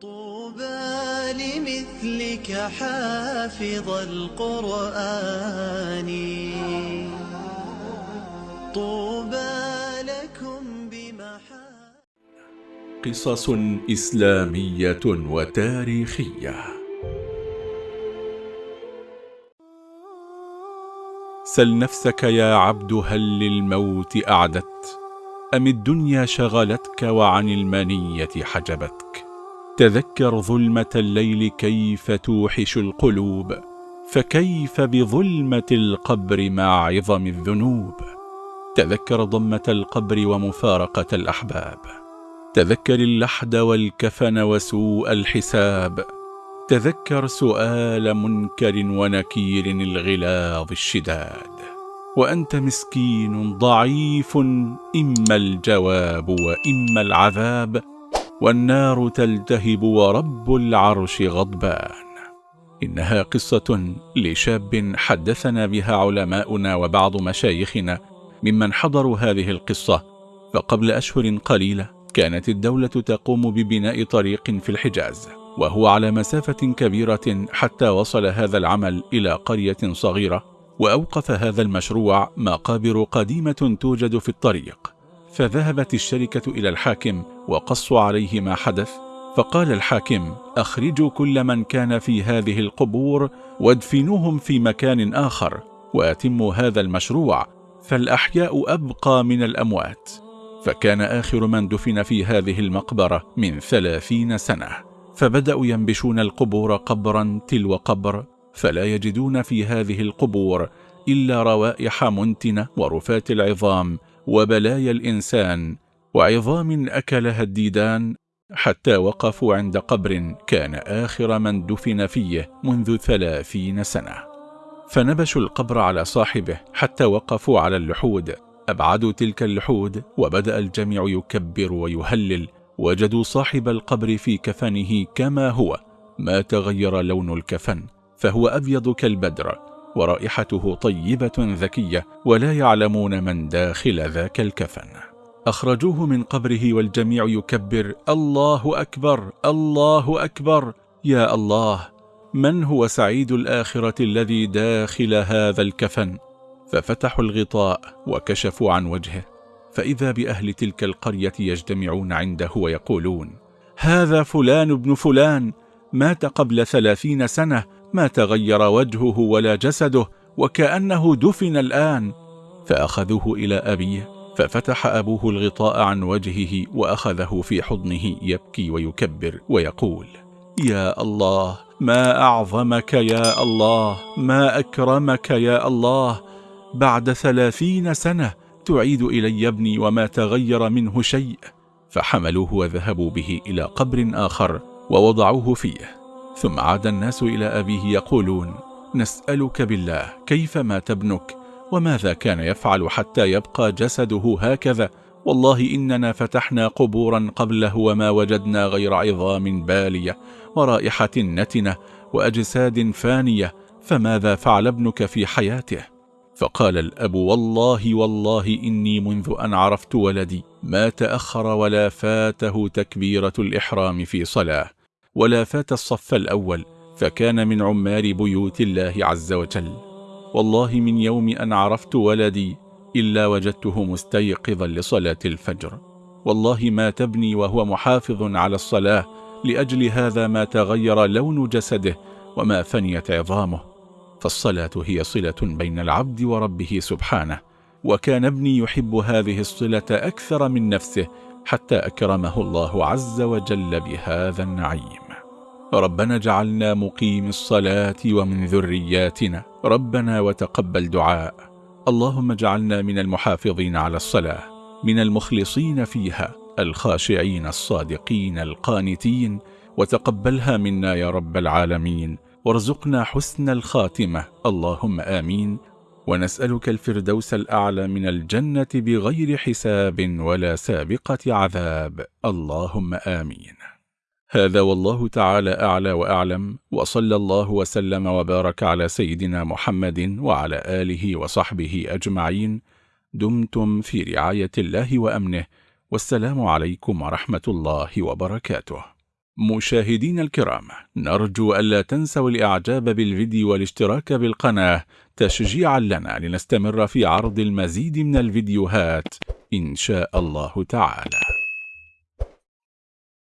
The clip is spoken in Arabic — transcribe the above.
طوبى لمثلك حافظ القرآن. طوبى لكم بمحا قصص إسلامية وتاريخية. سل نفسك يا عبد هل للموت أعدت؟ أم الدنيا شغلتك وعن المنية حجبتك تذكر ظلمة الليل كيف توحش القلوب فكيف بظلمة القبر مع عظم الذنوب. تذكر ضمة القبر ومفارقة الأحباب. تذكر اللحد والكفن وسوء الحساب. تذكر سؤال منكر ونكير الغلاظ الشداد. وأنت مسكين ضعيف إما الجواب وإما العذاب والنار تلتهب ورب العرش غضبان. إنها قصة لشاب حدثنا بها علماؤنا وبعض مشايخنا ممن حضروا هذه القصة فقبل أشهر قليلة كانت الدولة تقوم ببناء طريق في الحجاز وهو على مسافة كبيرة حتى وصل هذا العمل إلى قرية صغيرة وأوقف هذا المشروع مقابر قديمة توجد في الطريق. فذهبت الشركة إلى الحاكم وقصوا عليه ما حدث فقال الحاكم أخرجوا كل من كان في هذه القبور وادفنوهم في مكان آخر وأتموا هذا المشروع فالأحياء أبقى من الأموات. فكان آخر من دفن في هذه المقبرة من ثلاثين سنة. فبدأوا ينبشون القبور قبرا تلو قبر فلا يجدون في هذه القبور إلا روائح منتنة ورفات العظام وبلايا الإنسان وعظام أكلها الديدان حتى وقفوا عند قبر كان آخر من دفن فيه منذ ثلاثين سنة. فنبشوا القبر على صاحبه حتى وقفوا على اللحود. أبعدوا تلك اللحود وبدأ الجميع يكبر ويهلل. وجدوا صاحب القبر في كفنه كما هو ما تغير لون الكفن فهو أبيض كالبدر. ورائحته طيبة ذكية ولا يعلمون من داخل ذاك الكفن. أخرجوه من قبره والجميع يكبر الله أكبر الله أكبر يا الله من هو سعيد الآخرة الذي داخل هذا الكفن؟ ففتحوا الغطاء وكشفوا عن وجهه. فإذا بأهل تلك القرية يجتمعون عنده ويقولون هذا فلان ابن فلان مات قبل ثلاثين سنة ما تغير وجهه ولا جسده وكأنه دفن الآن. فأخذوه إلى أبيه ففتح أبوه الغطاء عن وجهه وأخذه في حضنه يبكي ويكبر ويقول يا الله ما أعظمك يا الله ما أكرمك يا الله. بعد ثلاثين سنة تعيد إلي ابني وما تغير منه شيء. فحملوه وذهبوا به إلى قبر آخر ووضعوه فيه. ثم عاد الناس إلى أبيه يقولون نسألك بالله كيف مات ابنك؟ وماذا كان يفعل حتى يبقى جسده هكذا؟ والله إننا فتحنا قبورا قبله وما وجدنا غير عظام بالية ورائحة نتنة وأجساد فانية فماذا فعل ابنك في حياته؟ فقال الأب والله والله إني منذ أن عرفت ولدي ما تأخر ولا فاته تكبيرة الإحرام في صلاة. ولا فات الصف الأول فكان من عمار بيوت الله عز وجل. والله من يوم أن عرفت ولدي إلا وجدته مستيقظا لصلاة الفجر. والله ما تبني وهو محافظ على الصلاة لأجل هذا ما تغير لون جسده وما فنيت عظامه. فالصلاة هي صلة بين العبد وربه سبحانه وكان ابني يحب هذه الصلة أكثر من نفسه حتى أكرمه الله عز وجل بهذا النعيم. ربنا جعلنا مقيم الصلاة ومن ذرياتنا. ربنا وتقبل دعاء. اللهم اجعلنا من المحافظين على الصلاة من المخلصين فيها الخاشعين الصادقين القانتين. وتقبلها منا يا رب العالمين. وارزقنا حسن الخاتمة. اللهم آمين. ونسألك الفردوس الأعلى من الجنة بغير حساب ولا سابقة عذاب. اللهم آمين. هذا والله تعالى أعلى وأعلم وصلى الله وسلم وبارك على سيدنا محمد وعلى آله وصحبه أجمعين. دمتم في رعاية الله وأمنه والسلام عليكم ورحمة الله وبركاته. مشاهدين الكرام نرجو ألا تنسوا الإعجاب بالفيديو والاشتراك بالقناة تشجيعا لنا لنستمر في عرض المزيد من الفيديوهات إن شاء الله تعالى.